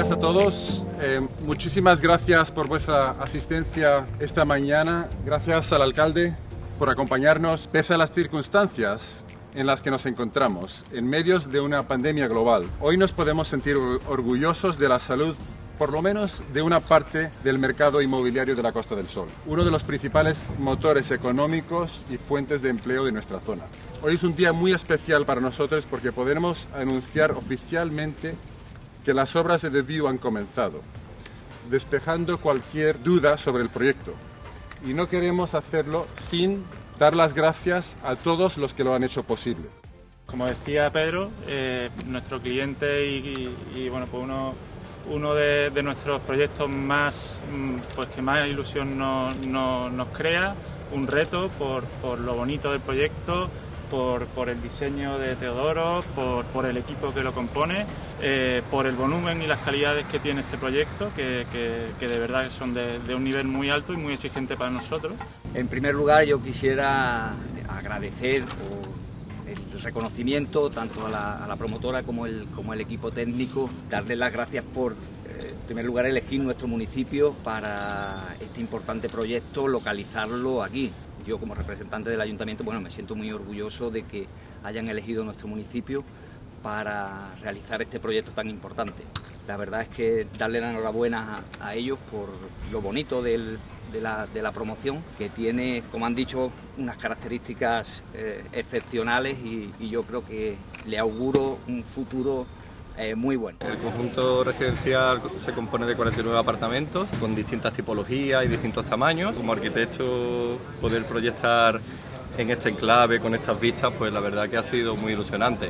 todos. Eh, muchísimas gracias por vuestra asistencia esta mañana. Gracias al alcalde por acompañarnos pese a las circunstancias en las que nos encontramos, en medio de una pandemia global. Hoy nos podemos sentir orgullosos de la salud por lo menos de una parte del mercado inmobiliario de la Costa del Sol, uno de los principales motores económicos y fuentes de empleo de nuestra zona. Hoy es un día muy especial para nosotros porque podemos anunciar oficialmente que las obras de View han comenzado, despejando cualquier duda sobre el proyecto. Y no queremos hacerlo sin dar las gracias a todos los que lo han hecho posible. Como decía Pedro, eh, nuestro cliente y, bueno, pues uno, uno de, nuestros proyectos más, mm, pues que más ilusión nos crea, un reto por, por lo bonito del proyecto, por, el diseño de Teodoro, por, el equipo que lo compone, eh, por el volumen y las calidades que tiene este proyecto, que, de verdad son de, un nivel muy alto y muy exigente para nosotros. En primer lugar, yo quisiera agradecer el reconocimiento tanto a la, promotora como el, equipo técnico, darle las gracias por, eh, en primer lugar, elegir nuestro municipio para este importante proyecto, localizarlo aquí yo como representante del ayuntamiento, bueno, me siento muy orgulloso de que hayan elegido nuestro municipio para realizar este proyecto tan importante. La verdad es que darle la enhorabuena a, ellos por lo bonito de, la, promoción, que tiene, como han dicho, unas características eh, excepcionales y yo creo que le auguro un futuro eh, muy bueno. El conjunto residencial se compone de 49 apartamentos con distintas tipologías y distintos tamaños. Como arquitecto poder proyectar en este enclave con estas vistas, pues la verdad que ha sido muy ilusionante.